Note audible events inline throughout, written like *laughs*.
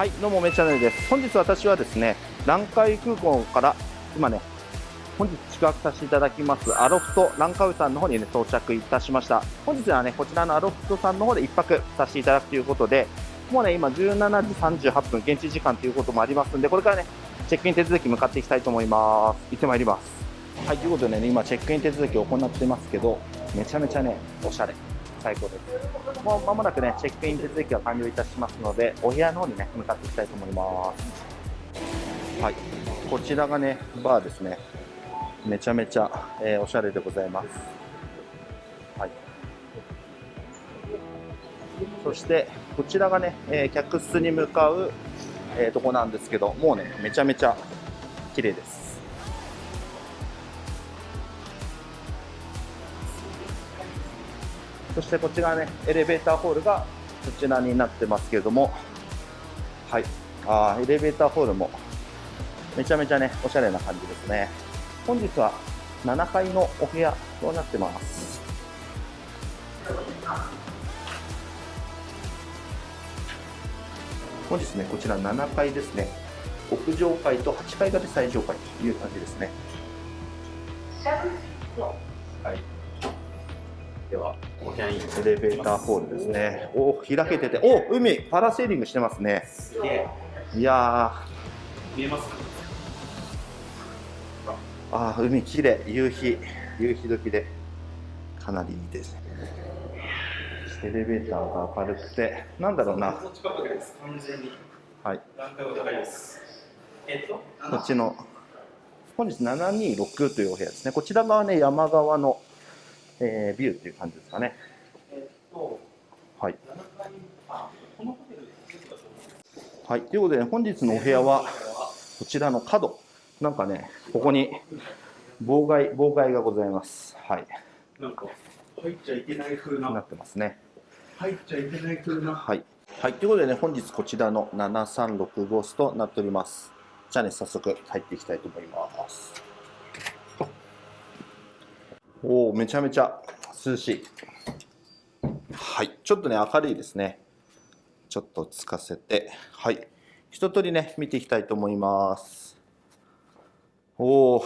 はいどうもめチャンネルです。本日私はですね南海空港から今ね本日宿泊させていただきますアロフトランカウさんの方にね到着いたしました。本日はねこちらのアロフトさんの方で1泊させていただくということでもうね今17時38分現地時間ということもありますんでこれからねチェックイン手続き向かっていきたいと思います。行ってまいります。はいということでね今チェックイン手続きを行ってますけどめちゃめちゃねおしゃれ。最高です。もう間もなくねチェックイン手続きが完了いたしますのでお部屋の方にね向かっていきたいと思います。はい。こちらがねバーですね。めちゃめちゃ、えー、おしゃれでございます。はい。そしてこちらがね、えー、客室に向かう、えー、とこなんですけどもうねめちゃめちゃ綺麗です。そしてこちらね、エレベーターホールがこちらになってますけれども、はい、あエレベーターホールもめちゃめちゃね、おしゃれな感じですね。本日は7階のお部屋となってます。本日ね、こちら7階ですね。屋上階と8階が最上階という感じですね。はい。では、エレベーターホールですね。お開けてて、お海、パラセーリングしてますね。いや見えますああ、海きれい、夕日、夕日時で、かなりいいですね。エレベーターが明るくて、なんだろうな。はい。えっと、こっちの、本日726というお部屋ですね。こちら側ね、山側のえー、ビューっていう感じですかね。えっと、はい。はい、ということで、ね、本日のお部屋は、こちらの角、なんかね、ここに妨害、妨害がございます。はい。なんか、入っちゃいけない風な。なってますね。入っちゃいけない風な。はい。はい、ということでね、本日こちらの736号室となっております。じゃあね、早速入っていきたいと思います。おお、めちゃめちゃ涼しい。はい、ちょっとね、明るいですね。ちょっとつかせて、はい。一通りね、見ていきたいと思います。おお、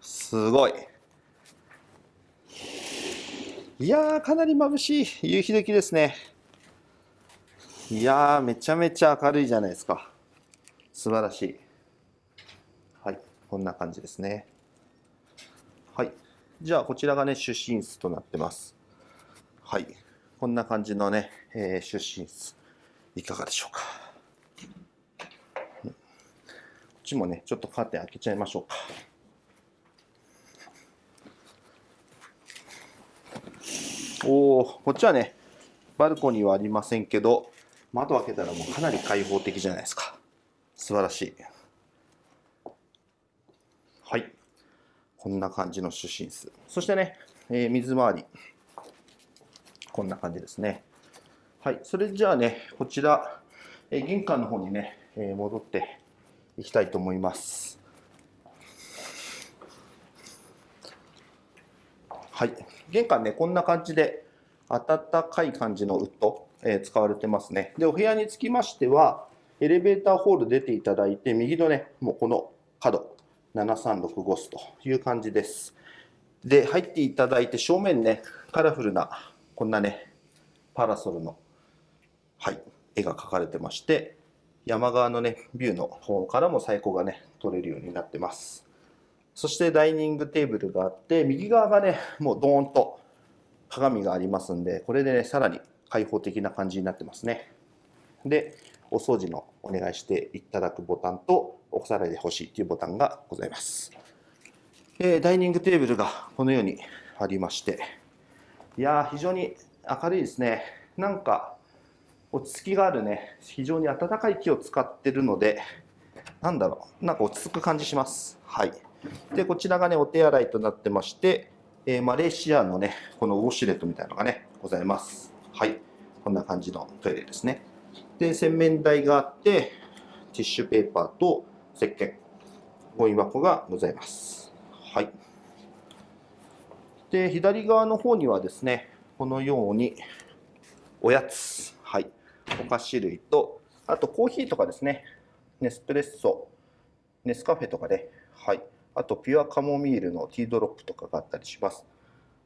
すごい。いやー、かなり眩しい。夕日時ですね。いやー、めちゃめちゃ明るいじゃないですか。素晴らしい。はい、こんな感じですね。はい。じゃあこちらがね出身室となってます。はい。こんな感じのね、えー、出身室。いかがでしょうか。こっちもねちょっとカーテン開けちゃいましょうか。おおこっちはねバルコニーはありませんけど窓開けたらもうかなり開放的じゃないですか。素晴らしい。はい。こんな感じの主寝室。そしてね、えー、水回り。こんな感じですね。はい。それじゃあね、こちら、えー、玄関の方にね、えー、戻っていきたいと思います。はい。玄関ね、こんな感じで、暖かい感じのウッド、えー、使われてますね。で、お部屋につきましては、エレベーターホール出ていただいて、右のね、もうこの角、7365スという感じです。で、入っていただいて正面ね、カラフルなこんなね、パラソルの、はい、絵が描かれてまして、山側のね、ビューの方からも最高がね、撮れるようになってます。そしてダイニングテーブルがあって、右側がね、もうドーンと鏡がありますんで、これでね、さらに開放的な感じになってますね。で、お掃除のお願いしていただくボタンと、お皿で欲しいというボタンがございます。えダイニングテーブルがこのようにありまして、いやー、非常に明るいですね。なんか、落ち着きがあるね、非常に暖かい木を使ってるので、なんだろう、なんか落ち着く感じします。はい。で、こちらがね、お手洗いとなってまして、えー、マレーシアのね、このウォシュレットみたいなのがね、ございます。はい。こんな感じのトイレですね。で、洗面台があって、ティッシュペーパーと石鹸、ゴミ箱がございます。はい。で、左側の方にはですね、このように、おやつ、はい、お菓子類とあとコーヒーとかですね、ネスプレッソ、ネスカフェとかで、はい。あとピュアカモミールのティードロップとかがあったりします。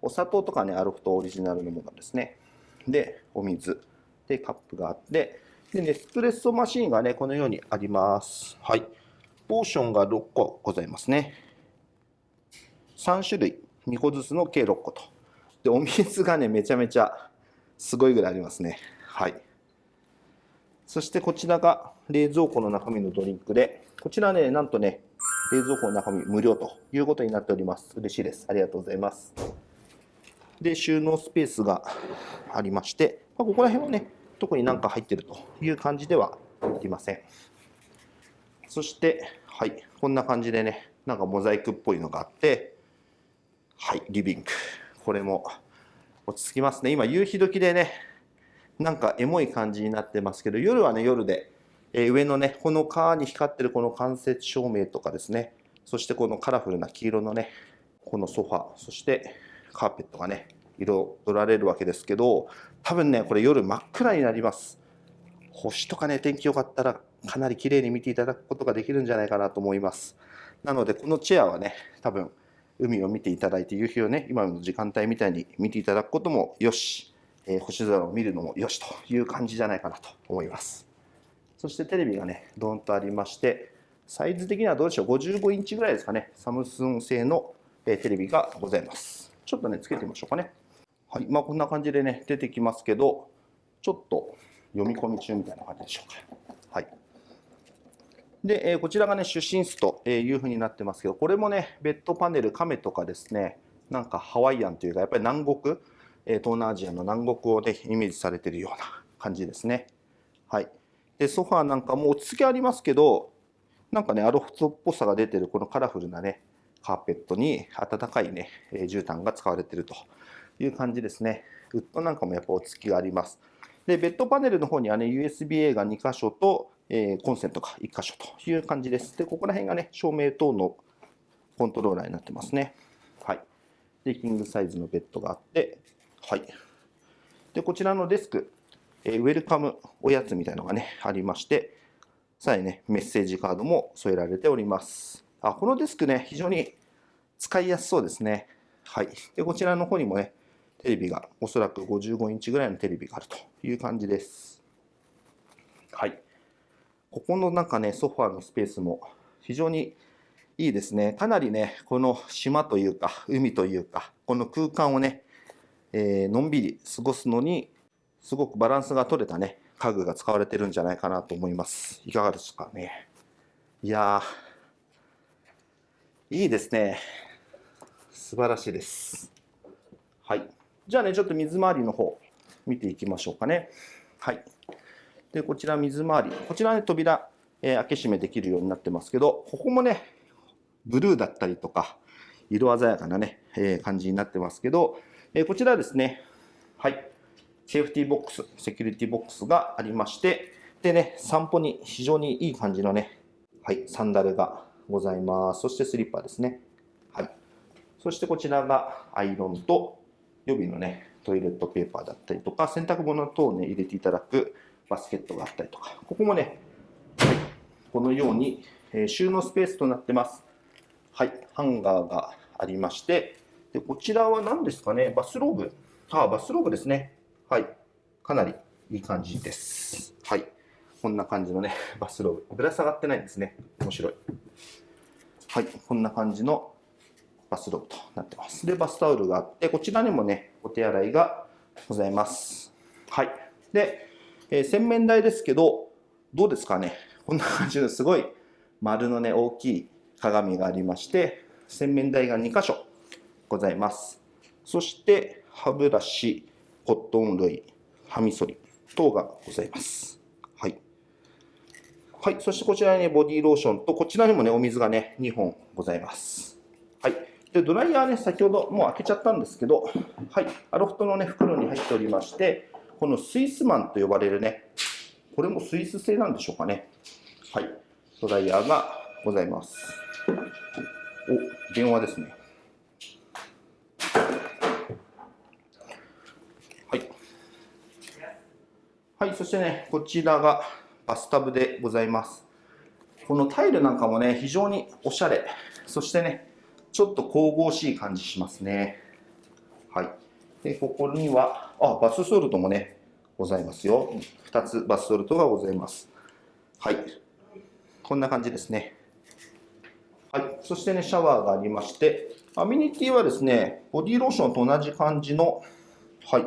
お砂糖とかね、アルフトオリジナルのものですね。で、お水。で、カップがあって、で、ネスプレッソマシンがね、このようにあります。はい。ポーションが6個ございますね。3種類、2個ずつの計6個と。で、お水がね、めちゃめちゃすごいぐらいありますね。はい。そしてこちらが冷蔵庫の中身のドリンクで、こちらね、なんとね、冷蔵庫の中身無料ということになっております。嬉しいです。ありがとうございます。で、収納スペースがありまして、まあ、ここら辺はね、特になんか入ってるという感じではありません。そして、はい、こんな感じでね、なんかモザイクっぽいのがあって、はい、リビング。これも落ち着きますね。今、夕日時でね、なんかエモい感じになってますけど、夜はね、夜で、えー上のね、この川に光ってるこの間接照明とかですね、そしてこのカラフルな黄色のね、このソファ、そしてカーペットがね、彩られるわけですけど、多分ね、これ夜真っ暗になります。星とかね、天気良かったらかなり綺麗に見ていただくことができるんじゃないかなと思います。なので、このチェアはね、多分海を見ていただいて、夕日をね、今の時間帯みたいに見ていただくこともよし、えー星空を見るのもよしという感じじゃないかなと思います。そしてテレビがね、ドーンとありまして、サイズ的にはどうでしょう、55インチぐらいですかね、サムスン製のテレビがございます。ちょっとね、つけてみましょうかね。はい、まあこんな感じでね、出てきますけど、ちょっと読み込み中みたいな感じでしょうか。はい。で、えこちらがね、主寝室というふうになってますけど、これもね、ベッドパネル、亀とかですね、なんかハワイアンというか、やっぱり南国、え東南アジアの南国をね、イメージされてるような感じですね。はい。で、ソファーなんかも落ち着きありますけど、なんかね、アロフトっぽさが出てるこのカラフルなね、カーペットに暖かいね、え絨毯が使われているという感じですね。ウッドなんかもやっぱ落ち着きがあります。で、ベッドパネルの方にはね、USB-A が2箇所と、えーコンセントが1箇所という感じです。で、ここら辺がね、照明等のコントローラーになってますね。はい。で、キングサイズのベッドがあって、はい。で、こちらのデスク、えーウェルカムおやつみたいのがね、ありまして、さらにね、メッセージカードも添えられております。あ、このデスクね、非常に使いやすそうですね。はい。で、こちらの方にもね、テレビが、おそらく55インチぐらいのテレビがあるという感じです。はい。ここのなんかね、ソファーのスペースも非常にいいですね。かなりね、この島というか、海というか、この空間をね、えーのんびり過ごすのに、すごくバランスが取れたね、家具が使われてるんじゃないかなと思います。いかがですかね。いやー、いいですね。素晴らしいです。はい。じゃあね、ちょっと水回りの方、見ていきましょうかね。はい。で、こちら水回り。こちらね、扉、えー開け閉めできるようになってますけど、ここもね、ブルーだったりとか、色鮮やかなね、えー感じになってますけど、えーこちらですね、はい。セーフティーボックス、セキュリティボックスがありまして、でね、散歩に非常にいい感じのね、はい、サンダルがございます。そしてスリッパですね。はい。そしてこちらがアイロンと予備のね、トイレットペーパーだったりとか、洗濯物等をね、入れていただくバスケットがあったりとか、ここもね、はい、このように、え収納スペースとなってます。はい、ハンガーがありまして、でこちらは何ですかね、バスローブ。あ、バスローブですね。はい、かなりいい感じです。はい、こんな感じのね、バスローブ。ぶら下がってないんですね。面白い。はい、こんな感じのバスローブとなってます。で、バスタオルがあって、こちらにもね、お手洗いがございます。はい。で、えー洗面台ですけど、どうですかね。こんな感じのすごい丸のね、大きい鏡がありまして、洗面台が2箇所ございます。そして、歯ブラシ、コットン類、歯みそり等がございます。はい。はい。そしてこちらにね、ボディーローションと、こちらにもね、お水がね、2本ございます。で、ドライヤーね、先ほどもう開けちゃったんですけど、はい。アロフトのね、袋に入っておりまして、このスイスマンと呼ばれるね、これもスイス製なんでしょうかね。はい。ドライヤーがございます。お、電話ですね。はい。はい、そしてね、こちらがバスタブでございます。このタイルなんかもね、非常におしゃれ。そしてね、ちょっと神々しい感じしますね。はい。で、ここには、あ、バスソルトもね、ございますよ。2つバスソルトがございます。はい。こんな感じですね。はい。そしてね、シャワーがありまして、アミニティはですね、ボディローションと同じ感じの、はい、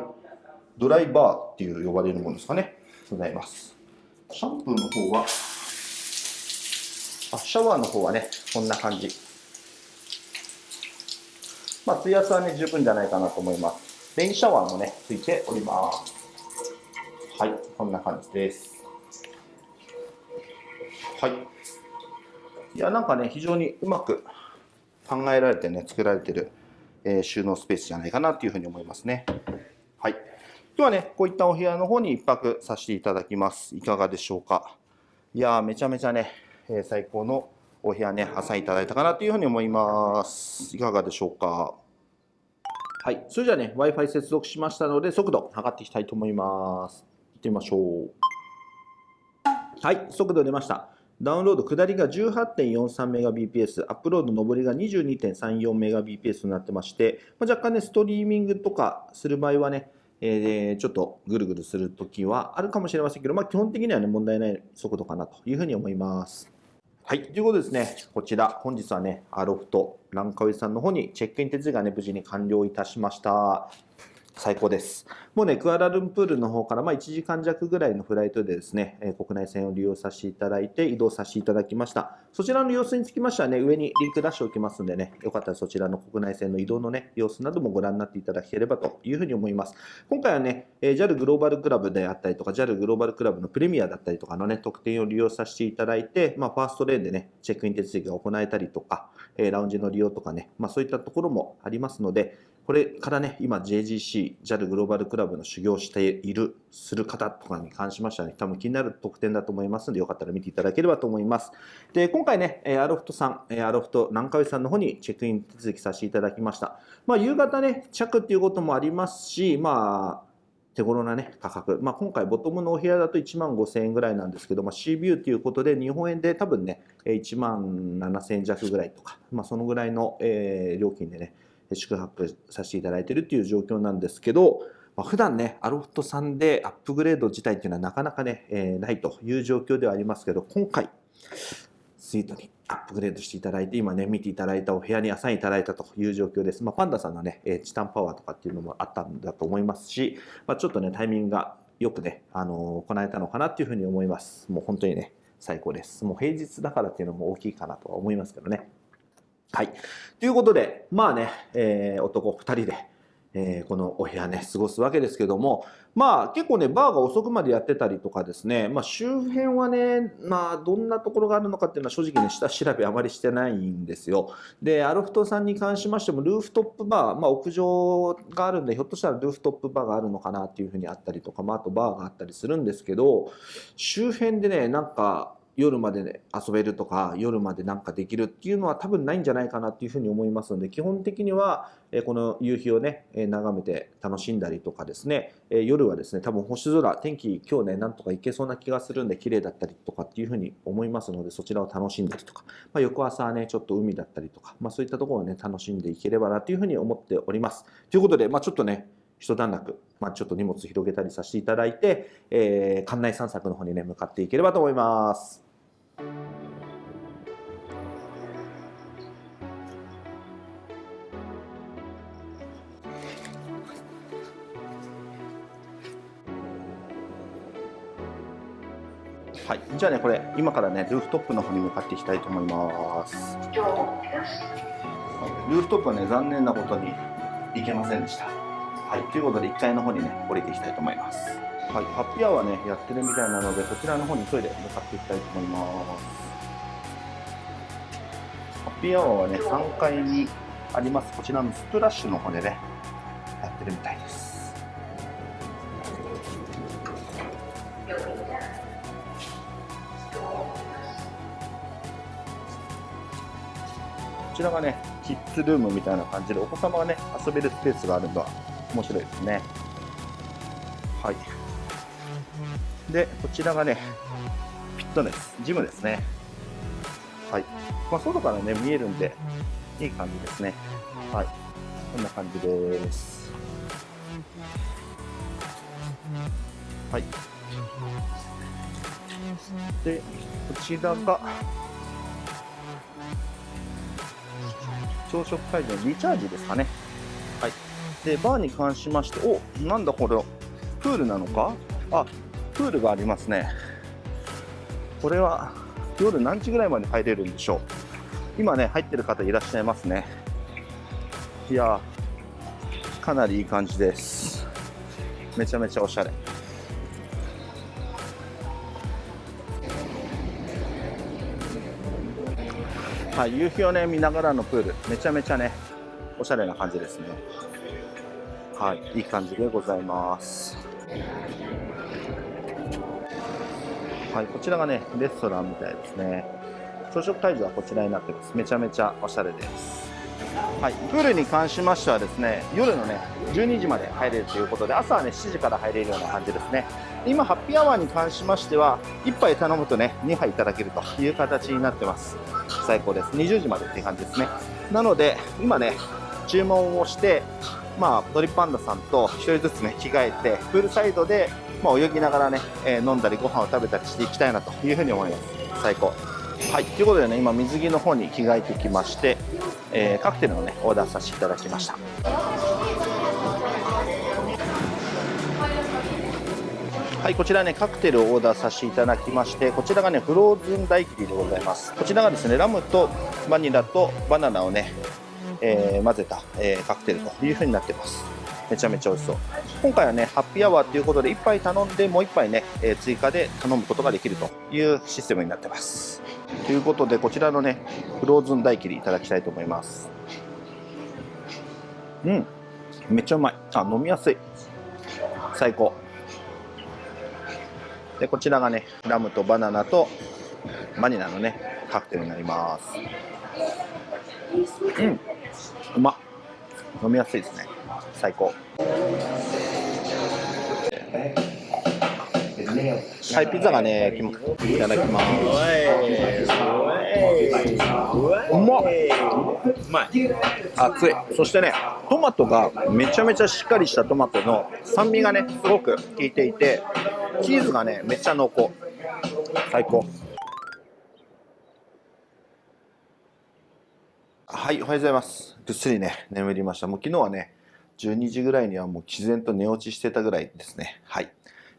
ドライバーっていう呼ばれるものですかね。ございます。シャンプーの方は、あ、シャワーの方はね、こんな感じ。まあ、水圧はね、十分じゃないかなと思います。レインシャワーもね、ついております。はい、こんな感じです。はい。いや、なんかね、非常にうまく考えられてね、作られてる、えー収納スペースじゃないかなっていうふうに思いますね。はい。ではね、こういったお部屋の方に一泊させていただきます。いかがでしょうか。いやー、めちゃめちゃね、えー最高のお部屋ね、朝いただいたかなというふうに思います。いかがでしょうか。はい。それじゃあね、Wi-Fi 接続しましたので、速度測っていきたいと思います。行ってみましょう。はい、速度出ました。ダウンロード下りが 18.43Mbps、アップロード上りが 22.34Mbps となってまして、まあ、若干ね、ストリーミングとかする場合はね、えーちょっとぐるぐるするときはあるかもしれませんけど、まあ、基本的にはね、問題ない速度かなというふうに思います。はい、ということですね、こちら、本日はね、アロフト、ランカウェイさんの方にチェックイン手続きがね、無事に完了いたしました。最高です。もうね、クアラルンプールの方からまあ1時間弱ぐらいのフライトでですね、え国内線を利用させていただいて移動させていただきました。そちらの様子につきましてはね、上にリンク出しておきますんでね、よかったらそちらの国内線の移動のね、様子などもご覧になっていただければというふうに思います。今回はね、え JAL グローバルクラブであったりとか、JAL グローバルクラブのプレミアだったりとかのね、特典を利用させていただいて、まあ、ファーストレーンでね、チェックイン手続きが行えたりとか、えラウンジの利用とかね、まあ、そういったところもありますので、これからね、今 JGC、JAL グローバルクラブの修行している、する方とかに関しましてはね、多分気になる特典だと思いますので、よかったら見ていただければと思います。で、今回ね、アロフトさん、アロフト南海さんの方にチェックイン手続きさせていただきました。まあ、夕方ね、着っていうこともありますし、まあ、手頃なね、価格。まあ、今回、ボトムのお部屋だと1万5000円ぐらいなんですけど、まあ、C ビューということで、日本円で多分ね、1万7000円弱ぐらいとか、まあ、そのぐらいの、えー料金でね、宿泊させていただいているっていう状況なんですけど、まあ、普段ね、アロフトさんでアップグレード自体っていうのはなかなかね、えーないという状況ではありますけど、今回、スイートにアップグレードしていただいて、今ね、見ていただいたお部屋にアサインいただいたという状況です。まあ、パンダさんのね、えチタンパワーとかっていうのもあったんだと思いますし、まあ、ちょっとね、タイミングがよくね、あのー行えたのかなっていうふうに思います。もう本当にね、最高です。もう平日だからっていうのも大きいかなとは思いますけどね。はい。ということで、まあね、えー男2人で、えーこのお部屋ね、過ごすわけですけども、まあ結構ね、バーが遅くまでやってたりとかですね、まあ周辺はね、まあどんなところがあるのかっていうのは正直ね、下調べあまりしてないんですよ。で、アロフトさんに関しましても、ルーフトップバー、まあ屋上があるんで、ひょっとしたらルーフトップバーがあるのかなっていうふうにあったりとか、まああとバーがあったりするんですけど、周辺でね、なんか、夜まで、遊べるとか夜までなんかできるっていうのは多分ないんじゃないかなっていうふうに思いますので基本的には、この夕日をね、眺めて楽しんだりとかですね、夜はですね多分星空天気今日ねなんとかいけそうな気がするんで綺麗だったりとかっていうふうに思いますのでそちらを楽しんだりとか、まあ、翌朝はねちょっと海だったりとか、まあ、そういったところをね楽しんでいければなというふうに思っております。ということで、まあ、ちょっとね一段落、まあ、ちょっと荷物広げたりさせていただいて、えー館内散策の方にね向かっていければと思います。はい、じゃあね、これ、今からね、ルーフトップの方に向かっていきたいと思います。ルーフトップはね、残念なことに行けませんでした。はい、ということで、1階の方にね、降りていきたいと思います。はい、ハッピーアワーね、やってるみたいなので、こちらの方に急いで向かっていきたいと思います。ハッピーアワーはね、3階にあります、こちらのスプラッシュの方でね、やってるみたいです。こちらがね、キッズルームみたいな感じで、お子様がね、遊べるスペースがあるのは面白いですね。はい。で、こちらがね、フィットネス、ジムですね。はい。まあ、外からね、見えるんで、いい感じですね。はい。こんな感じです。はい。で、こちらが、朝食会場のリチャージですかね。はい。で、バーに関しまして、おなんだこれ、プールなのか？あ、プールがありますね。これは夜何時ぐらいまで入れるんでしょう。今ね、入ってる方いらっしゃいますね。いやー、かなりいい感じです。めちゃめちゃおしゃれ。はい、夕日をね見ながらのプール、めちゃめちゃね、おしゃれな感じですね。はい、いい感じでございます。はい、こちらがね、レストランみたいですね。朝食会場はこちらになってます。めちゃめちゃおしゃれです。はい、プールに関しましてはですね、夜のね、12時まで入れるということで、朝はね、7時から入れるような感じですね。今、ハッピーアワーに関しましては、1杯頼むとね、2杯いただけるという形になってます。最高です。20時までっていう感じですね。なので、今ね、注文をして、まあ、ドリパンダさんと1人ずつね、着替えて、プールサイドで、まあ、泳ぎながらね、えー飲んだりご飯を食べたりしていきたいなというふうに思います。最高。はい、ということでね、今、水着の方に着替えてきまして、えーカクテルをね、オーダーさせていただきました。はい、こちらね、カクテルをオーダーさせていただきまして、こちらがね、フローズンダイキリでございます。こちらがですね、ラムとバニラとバナナをね、えー混ぜた、えーカクテルという風になってます。めちゃめちゃ美味しそう。今回はね、ハッピーアワーということで、1杯頼んで、もう1杯ね、えー追加で頼むことができるというシステムになってます。ということで、こちらのね、フローズンダイキリいただきたいと思います。うん、めっちゃうまい。あ、飲みやすい。最高。で、こちらがね、ラムとバナナとバニラのね、カクテルになります。うん、うまっ。飲みやすいですね。最高。はい、ピザがね、きいただきます。うまっうまい。熱いそしてねトマトがめちゃめちゃしっかりしたトマトの酸味がねすごく効いていてチーズがねめっちゃ濃厚最高はいおはようございます。ぐっすりね眠りました。もう昨日はね12時ぐらいにはもう自然と寝落ちしてたぐらいですね。はい。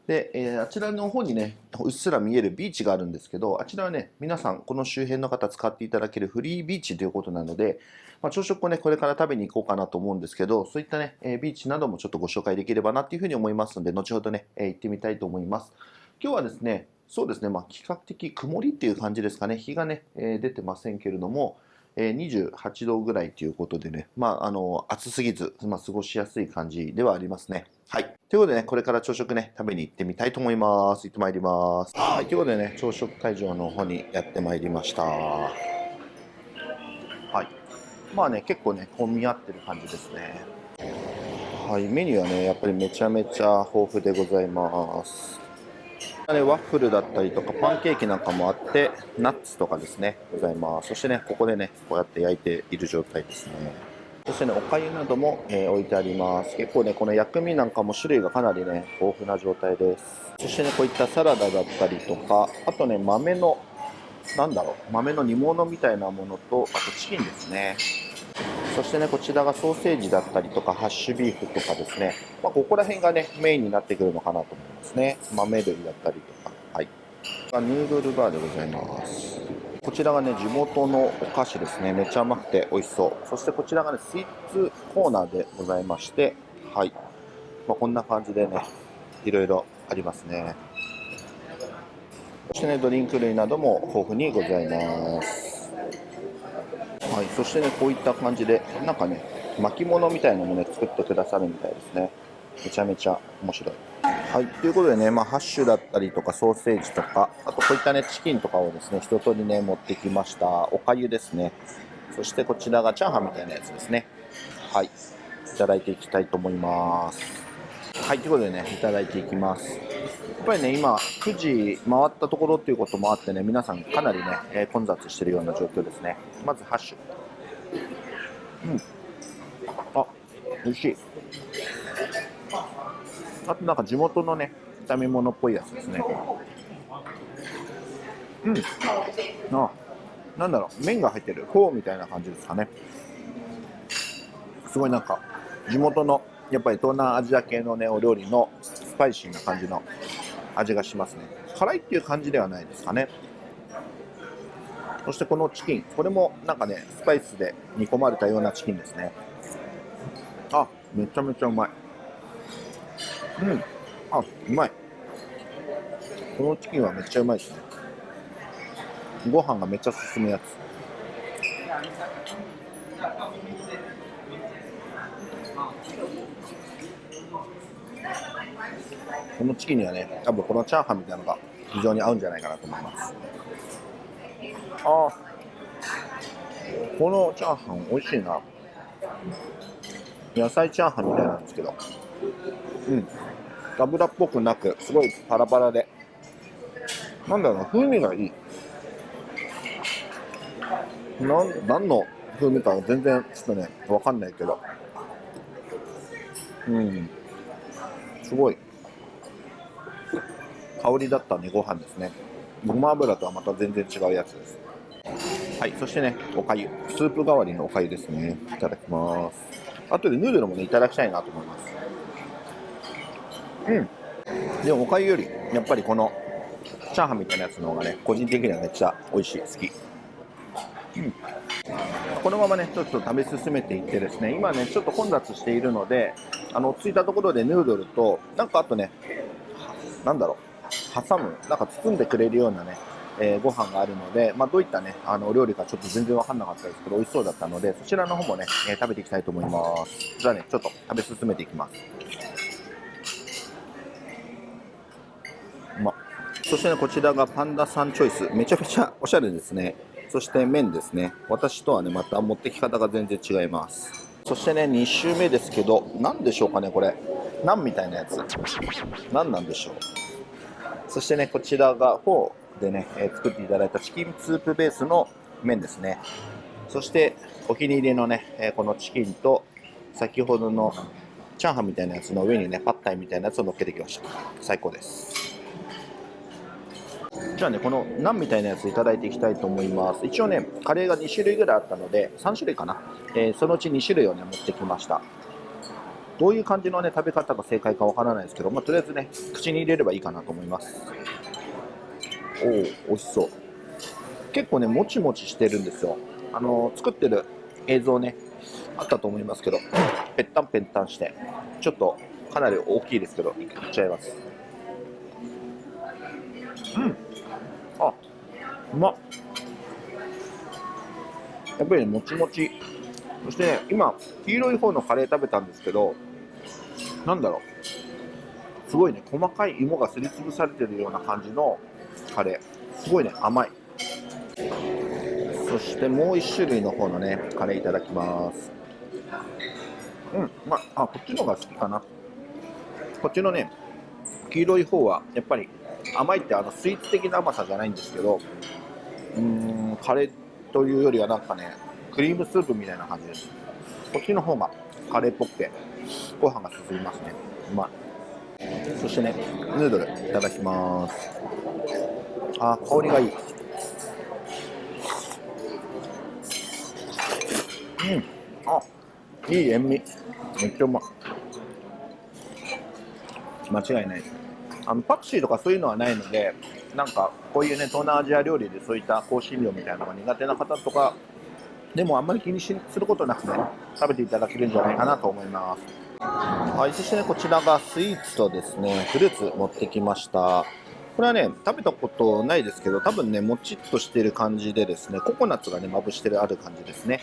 で、えーあちらの方にね、うっすら見えるビーチがあるんですけど、あちらはね、皆さん、この周辺の方使っていただけるフリービーチということなので、まあ、朝食をね、これから食べに行こうかなと思うんですけど、そういったね、えービーチなどもちょっとご紹介できればなっていうふうに思いますので、後ほどね、えー行ってみたいと思います。今日はですね、そうですね、まあ、比較的曇りっていう感じですかね、日がね、え出てませんけれども、え28度ぐらいということでね、まあ、あの、暑すぎず、まあ、過ごしやすい感じではありますね。はい。ということでね、これから朝食ね、食べに行ってみたいと思います。行ってまいります。はい。ということでね、朝食会場の方にやってまいりました。はい。まあね、結構ね、混み合ってる感じですね。はい。メニューはね、やっぱりめちゃめちゃ豊富でございます。ね、ワッフルだったりとかパンケーキなんかもあってナッツとかですねございます。そしてねここでねこうやって焼いている状態ですね。そしてねお粥なども、えー置いてあります。結構ねこの薬味なんかも種類がかなりね豊富な状態です。そしてねこういったサラダだったりとかあとね豆のなんだろう豆の煮物みたいなものとあとチキンですね。そしてね、こちらがソーセージだったりとか、ハッシュビーフとかですね、まあ、ここら辺がね、メインになってくるのかなと思いますね。豆類だったりとか、はい。ヌードルバーでございます。こちらがね、地元のお菓子ですね。めっちゃ甘くて美味しそう。そしてこちらがね、スイーツコーナーでございまして、はい。まあ、こんな感じでね、いろいろありますね。そしてね、ドリンク類なども豊富にございます。はい、そしてね、こういった感じで、なんかね、巻物みたいなのもね、作ってくださるみたいですね。めちゃめちゃ面白い。はい、ということでね、まあ、ハッシュだったりとか、ソーセージとか、あとこういったね、チキンとかをですね、一通りね、持ってきました。おかゆですね。そしてこちらがチャーハンみたいなやつですね。はい、いただいていきたいと思います。はい、ということでね、いただいていきます。っぱりね、今、9時回ったところっていうこともあってね、皆さんかなりね、えー混雑してるような状況ですね。まず、ハッシュ。うん。あ、美味しい。あとなんか地元のね、炒め物っぽいやつですね。うん。あ、なんだろう、麺が入ってる。フォーみたいな感じですかね。すごいなんか、地元の、やっぱり東南アジア系のね、お料理のスパイシーな感じの味がしますね。辛いっていう感じではないですかね。そしてこのチキン、これもなんかね、スパイスで煮込まれたようなチキンですね。あ、めちゃめちゃうまい。うん。あ、うまい。このチキンはめっちゃうまいですね。ご飯がめっちゃ進むやつ。このチキンにはね、多分このチャーハンみたいなのが非常に合うんじゃないかなと思います。ああ、このチャーハン美味しいな。野菜チャーハンみたいなんですけど、うん、油っぽくなく、すごいパラパラで、なんだろうな、風味がいい。なん何の風味かは全然ちょっとね、わかんないけど、うん、すごい香りだったね、ご飯ですね。ごま油とはまた全然違うやつです。はい、そしてね、おかゆ。スープ代わりのおかゆですね。いただきます。後でヌードルもね、いただきたいなと思います。うん。でも、おかゆより、やっぱりこの、チャーハンみたいなやつの方がね、個人的にはめっちゃ美味しい、好き。うん。このままね、ちょっと食べ進めていってですね、今ね、ちょっと混雑しているので、あの、着いたところでヌードルと、なんかあとね、なんだろう、挟む、なんか包んでくれるようなね、えーご飯があるので、まあ、どういったね、あの、お料理かちょっと全然わかんなかったですけど、美味しそうだったので、そちらの方もね、えー食べていきたいと思います。じゃあね、ちょっと食べ進めていきます。うまそしてね、こちらがパンダさんチョイス。めちゃめちゃおしゃれですね。そして麺ですね。私とはね、また持ってき方が全然違います。そしてね、2周目ですけど、何でしょうかね、これ。ナンみたいなやつ。何なんでしょう。そしてね、こちらがフォーでね、え作っていただいたチキンスープベースの麺ですね。そして、お気に入りのね、えこのチキンと、先ほどのチャーハンみたいなやつの上にね、パッタイみたいなやつを乗っけてきました。最高です。じゃあね、このナンみたいなやついただいていきたいと思います。一応ね、カレーが2種類ぐらいあったので、3種類かな。えーそのうち2種類をね、持ってきました。どういう感じのね、食べ方が正解かわからないですけど、まあ、とりあえずね、口に入れればいいかなと思います。おお、美味しそう。結構ね、もちもちしてるんですよ。あのー作ってる映像ね、あったと思いますけど、ぺったんぺったんして、ちょっとかなり大きいですけど、いっちゃいます。うん。うまっ。やっぱりね、もちもち。そしてね、今、黄色い方のカレー食べたんですけど、なんだろう。すごいね、細かい芋がすりつぶされてるような感じのカレー。すごいね、甘い。そしてもう一種類の方のね、カレーいただきます。うん、まあ、あ、こっちの方が好きかな。こっちのね、黄色い方は、やっぱり甘いってあのスイーツ的な甘さじゃないんですけど、うーん、カレーというよりはなんかね、クリームスープみたいな感じです。こっちの方がカレーっぽくて、ご飯が進みますね。うまい。そしてね、ヌードルいただきます。あ、香りがいい。うん。あ、いい塩味。めっちゃうまい。間違いないです。あのパクチーとかそういうのはないので、なんかこういうね、東南アジア料理でそういった香辛料みたいなのが苦手な方とか、でもあんまり気にすることなくね、食べていただけるんじゃないかなと思います。はい、そしてね、こちらがスイーツとですね、フルーツ持ってきました。これはね、食べたことないですけど、多分ね、もちっとしてる感じでですね、ココナッツがね、まぶしてるある感じですね。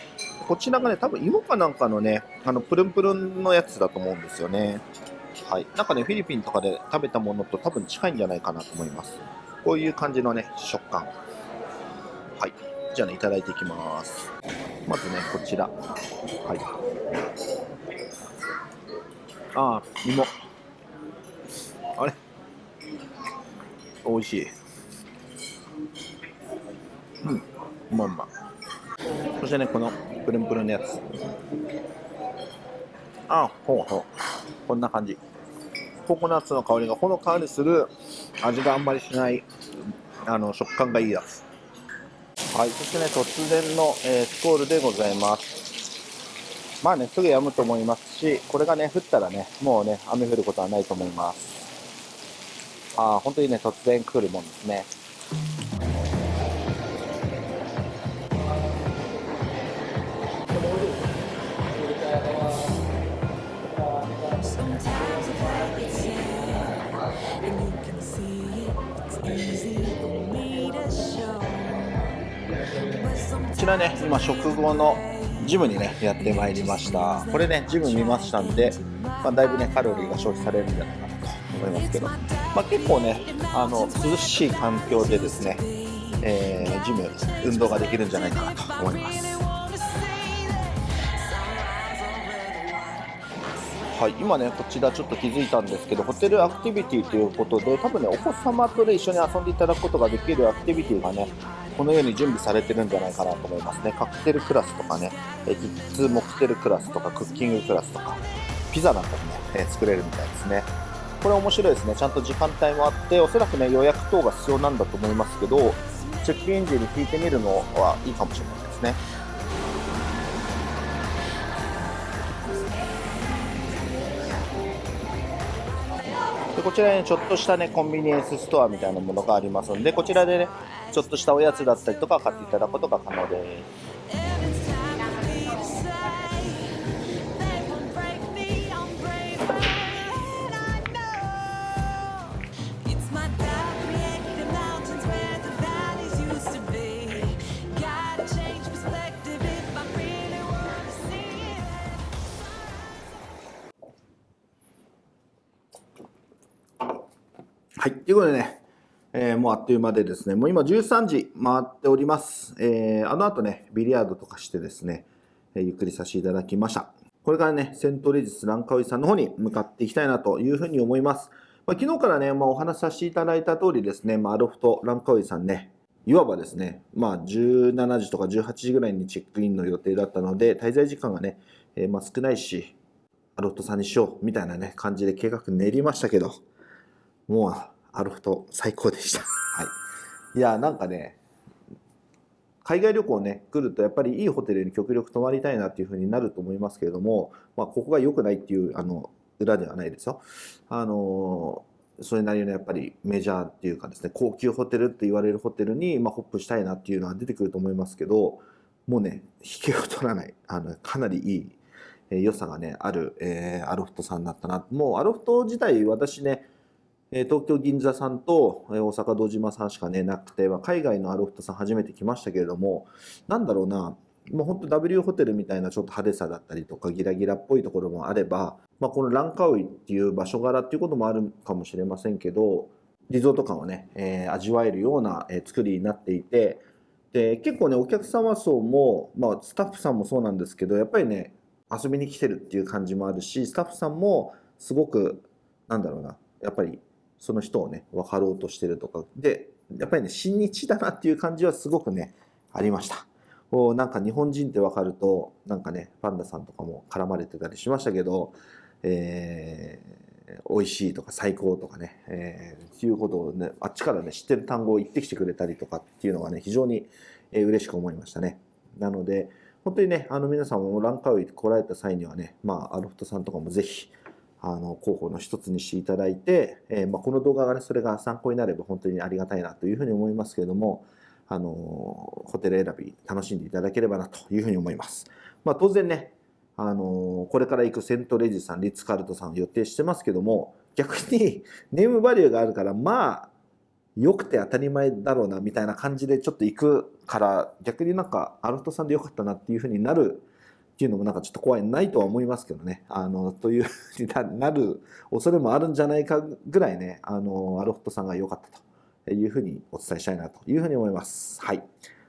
こちらがね、多分芋かなんかのね、あの、プルンプルンのやつだと思うんですよね。はい、なんかね、フィリピンとかで食べたものと多分近いんじゃないかなと思います。こういう感じのね、食感。はい。じゃあね、いただいていきます。まずね、こちら。はい。ああ、芋。あれ？美味しい。うん、うまうま。そしてね、このプルンプルンのやつ。ああ、ほうほう。こんな感じ。ココナッツの香りがほのかにする味があんまりしないあの食感がいいやつ。はい。そしてね突然の、えースコールでございます。まあねすぐ止むと思いますしこれがね降ったらねもうね雨降ることはないと思います。ああ本当にね突然来るもんですね。ちらね今食後のジムにねやってまいりました。これねジム見ましたんで、まあ、だいぶねカロリーが消費されるんじゃないかなと思いますけど、まあ、結構ねあの涼しい環境でですね、えージム運動ができるんじゃないかなと思います。はい、今ね、こちらちょっと気づいたんですけど、ホテルアクティビティということで、多分ね、お子様とね、一緒に遊んでいただくことができるアクティビティがね、このように準備されてるんじゃないかなと思いますね。カクテルクラスとかね、えキッズモクテルクラスとか、クッキングクラスとか、ピザなんかもね、え作れるみたいですね。これ面白いですね。ちゃんと時間帯もあって、おそらくね、予約等が必要なんだと思いますけど、チェックイン時に聞いてみるのはいいかもしれないですね。こちらにちょっとしたねコンビニエンスストアみたいなものがありますのでこちらでねちょっとしたおやつだったりとか買っていただくことが可能です。いということでね、えーもうあっという間でですねもう今13時回っております、えーあの後ねビリヤードとかしてですね、えーゆっくりさせていただきました。これからねセントレジスランカウイさんの方に向かっていきたいなというふうに思います、まあ、昨日からね、まあ、お話しさせていただいた通りですね、まあ、アロフトランカウイさんねいわばですね、まあ、17時とか18時ぐらいにチェックインの予定だったので、滞在時間がね、えーまあ、少ないし、アロフトさんにしようみたいなね、感じで計画練りましたけど、もう、アロフト最高でした。*laughs* はい。いや、なんかね、海外旅行ね、来るとやっぱりいいホテルに極力泊まりたいなっていう風になると思いますけれども、まあ、ここが良くないっていう、あの、裏ではないですよ。あのそれなりのやっぱりメジャーっていうかですね、高級ホテルって言われるホテルに、まあ、ホップしたいなっていうのは出てくると思いますけど、もうね、引けを取らない、あの、かなりいい、えー良さがね、ある、えーアロフトさんだったな。もうアロフト自体、私ね、えー東京銀座さんと、大阪堂島さんしかね、なくて、まあ、海外のアロフトさん初めて来ましたけれども、なんだろうな、もう本当 W ホテルみたいなちょっと派手さだったりとか、ギラギラっぽいところもあれば、まあ、このランカウイっていう場所柄っていうこともあるかもしれませんけど、リゾート感をね、えー味わえるような、え作りになっていて、で、結構ね、お客様層も、まあ、スタッフさんもそうなんですけど、やっぱりね、遊びに来てるっていう感じもあるし、スタッフさんもすごく、なんだろうな、やっぱりその人をね、分かろうとしてるとか、で、やっぱりね、親日だなっていう感じはすごくね、ありました。こうなんか日本人って分かると、なんかね、パンダさんとかも絡まれてたりしましたけど、えー美味しいとか最高とかね、えーっていうことをね、あっちからね、知ってる単語を言ってきてくれたりとかっていうのがね、非常に、えー嬉しく思いましたね。なので、本当にね、あの皆さんもランカウイ来られた際にはね、まあ、アロフトさんとかもぜひ、あの、候補の一つにしていただいて、えーまあ、この動画がね、それが参考になれば本当にありがたいなというふうに思いますけれども、あの、ホテル選び楽しんでいただければなというふうに思います。まあ、当然ね、あの、これから行くセントレジさん、リッツ・カルトさんを予定してますけども、逆に *laughs* ネームバリューがあるから、まあ、良くて当たり前だろうなみたいな感じでちょっと行くから逆になんかアロフトさんで良かったなっていうふうになるっていうのもなんかちょっと怖いないとは思いますけどね。あのというふうになる恐れもあるんじゃないかぐらいねあのアロフトさんが良かったというふうにお伝えしたいなというふうに思います。はい。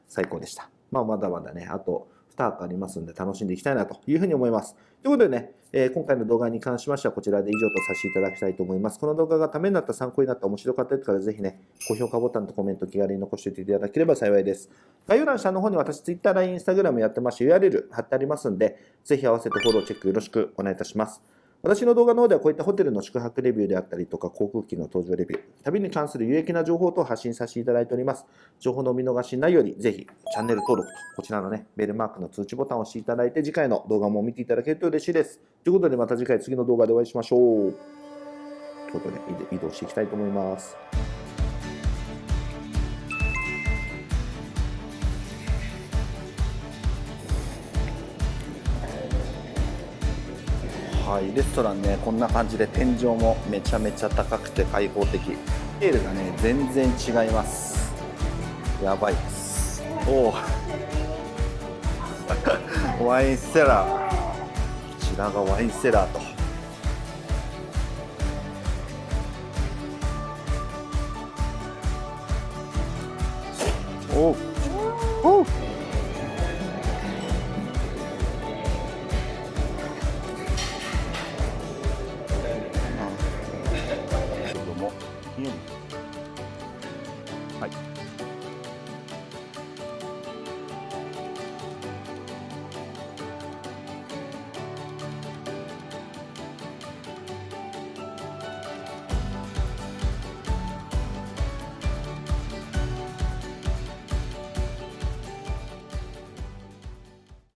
最高でした。まあまだまだねあと2泊ありますんで楽しんでいきたいなというふうに思います。ということでね、えー今回の動画に関しましてはこちらで以上とさせていただきたいと思います。この動画がためになった、参考になった、面白かったという方は、ぜひね、高評価ボタンとコメント気軽に残しておいていただければ幸いです。概要欄下の方に私、Twitter、LINE、Instagram やってまして、URL 貼ってありますんで、ぜひ合わせてフォローチェックよろしくお願いいたします。私の動画の方ではこういったホテルの宿泊レビューであったりとか航空機の搭乗レビュー、旅に関する有益な情報等を発信させていただいております。情報のお見逃しないように、ぜひチャンネル登録と、こちらのね、ベルマークの通知ボタンを押していただいて、次回の動画も見ていただけると嬉しいです。ということで、また次回次の動画でお会いしましょう。ということで、移動していきたいと思います。はい、レストランね、こんな感じで天井もめちゃめちゃ高くて開放的。スケールがね、全然違います。やばいです。おお。*laughs* ワインセラー。こちらがワインセラーと。おお